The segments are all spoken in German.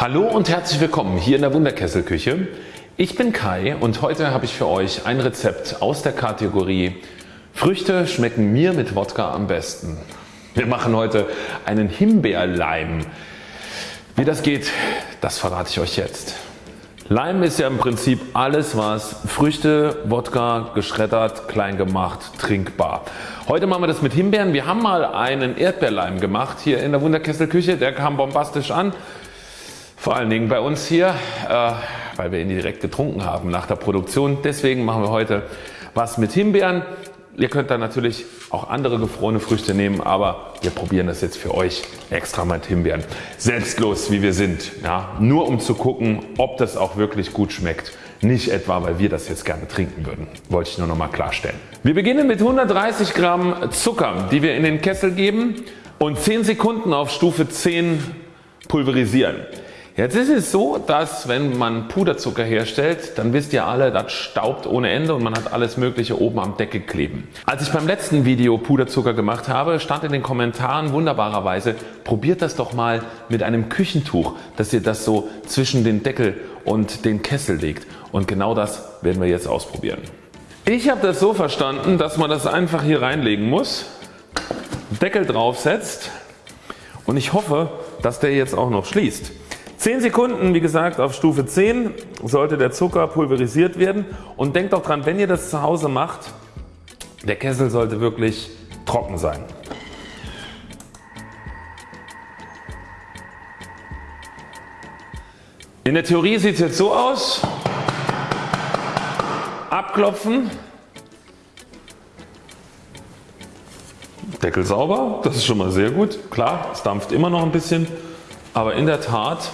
Hallo und herzlich willkommen hier in der Wunderkesselküche. Ich bin Kai und heute habe ich für euch ein Rezept aus der Kategorie Früchte schmecken mir mit Wodka am besten. Wir machen heute einen Himbeerleim. Wie das geht, das verrate ich euch jetzt. Leim ist ja im Prinzip alles was Früchte, Wodka, geschreddert, klein gemacht, trinkbar. Heute machen wir das mit Himbeeren. Wir haben mal einen Erdbeerleim gemacht hier in der Wunderkesselküche. Der kam bombastisch an. Vor allen Dingen bei uns hier, äh, weil wir ihn direkt getrunken haben nach der Produktion. Deswegen machen wir heute was mit Himbeeren. Ihr könnt dann natürlich auch andere gefrorene Früchte nehmen, aber wir probieren das jetzt für euch extra mit Himbeeren. Selbstlos wie wir sind, ja, nur um zu gucken ob das auch wirklich gut schmeckt. Nicht etwa weil wir das jetzt gerne trinken würden, wollte ich nur noch mal klarstellen. Wir beginnen mit 130 Gramm Zucker die wir in den Kessel geben und 10 Sekunden auf Stufe 10 pulverisieren. Jetzt ist es so, dass wenn man Puderzucker herstellt, dann wisst ihr alle, das staubt ohne Ende und man hat alles mögliche oben am Deckel kleben. Als ich beim letzten Video Puderzucker gemacht habe, stand in den Kommentaren wunderbarerweise, probiert das doch mal mit einem Küchentuch, dass ihr das so zwischen den Deckel und den Kessel legt und genau das werden wir jetzt ausprobieren. Ich habe das so verstanden, dass man das einfach hier reinlegen muss, Deckel draufsetzt und ich hoffe, dass der jetzt auch noch schließt. 10 Sekunden wie gesagt auf Stufe 10 sollte der Zucker pulverisiert werden und denkt auch dran wenn ihr das zu Hause macht, der Kessel sollte wirklich trocken sein. In der Theorie sieht es jetzt so aus. Abklopfen. Deckel sauber, das ist schon mal sehr gut. Klar, es dampft immer noch ein bisschen, aber in der Tat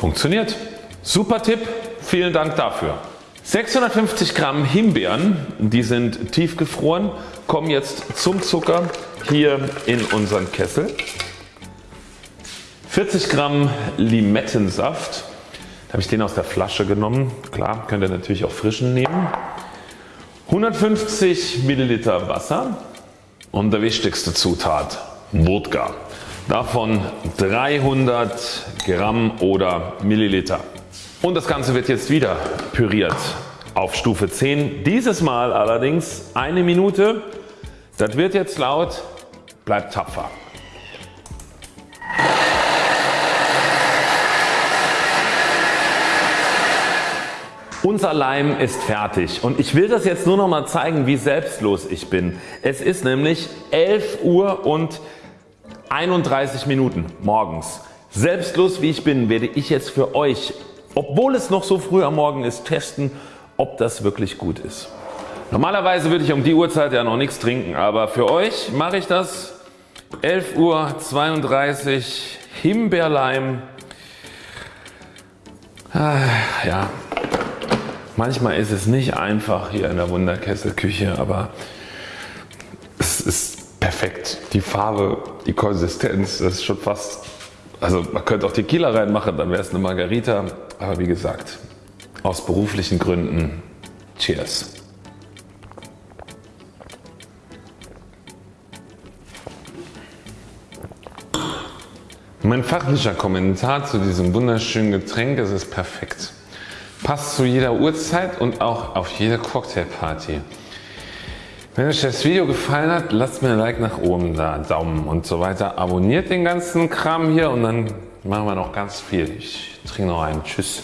Funktioniert. Super Tipp, vielen Dank dafür. 650 Gramm Himbeeren, die sind tiefgefroren, kommen jetzt zum Zucker hier in unseren Kessel. 40 Gramm Limettensaft, da habe ich den aus der Flasche genommen, klar könnt ihr natürlich auch frischen nehmen. 150 Milliliter Wasser und der wichtigste Zutat Wodka davon 300 Gramm oder Milliliter. Und das Ganze wird jetzt wieder püriert auf Stufe 10. Dieses Mal allerdings eine Minute. Das wird jetzt laut, bleibt tapfer. Unser Leim ist fertig und ich will das jetzt nur noch mal zeigen wie selbstlos ich bin. Es ist nämlich 11 Uhr und 31 Minuten morgens. Selbstlos wie ich bin werde ich jetzt für euch, obwohl es noch so früh am Morgen ist, testen ob das wirklich gut ist. Normalerweise würde ich um die Uhrzeit ja noch nichts trinken, aber für euch mache ich das 11 Uhr 32 Himbeerleim. Ah, ja, manchmal ist es nicht einfach hier in der Wunderkesselküche, aber es ist perfekt. Die Farbe, die Konsistenz, das ist schon fast, also man könnte auch Tequila reinmachen, dann wäre es eine Margarita. Aber wie gesagt, aus beruflichen Gründen, Cheers. Mein fachlicher Kommentar zu diesem wunderschönen Getränk es ist perfekt. Passt zu jeder Uhrzeit und auch auf jede Cocktailparty. Wenn euch das Video gefallen hat, lasst mir ein Like nach oben da, Daumen und so weiter. Abonniert den ganzen Kram hier und dann machen wir noch ganz viel. Ich trinke noch einen. Tschüss.